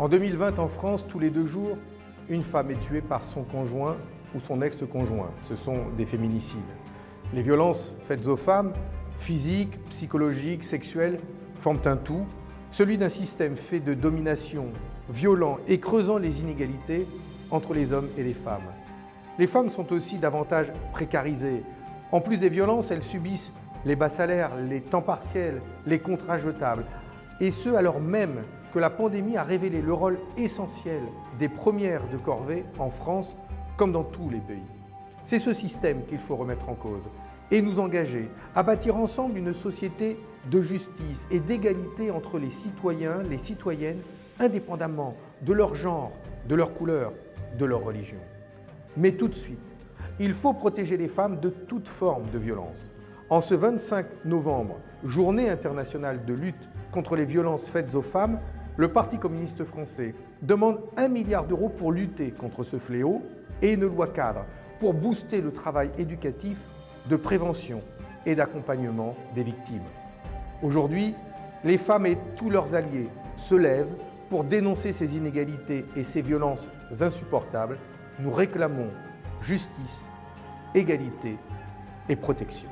En 2020, en France, tous les deux jours, une femme est tuée par son conjoint ou son ex-conjoint. Ce sont des féminicides. Les violences faites aux femmes, physiques, psychologiques, sexuelles, forment un tout, celui d'un système fait de domination, violent et creusant les inégalités entre les hommes et les femmes. Les femmes sont aussi davantage précarisées. En plus des violences, elles subissent les bas salaires, les temps partiels, les contrats jetables, et ce alors même que la pandémie a révélé le rôle essentiel des premières de corvée en France comme dans tous les pays. C'est ce système qu'il faut remettre en cause et nous engager à bâtir ensemble une société de justice et d'égalité entre les citoyens, les citoyennes, indépendamment de leur genre, de leur couleur, de leur religion. Mais tout de suite, il faut protéger les femmes de toute forme de violence. En ce 25 novembre, journée internationale de lutte contre les violences faites aux femmes, le Parti communiste français demande un milliard d'euros pour lutter contre ce fléau et une loi cadre pour booster le travail éducatif de prévention et d'accompagnement des victimes. Aujourd'hui, les femmes et tous leurs alliés se lèvent pour dénoncer ces inégalités et ces violences insupportables. Nous réclamons justice, égalité et protection.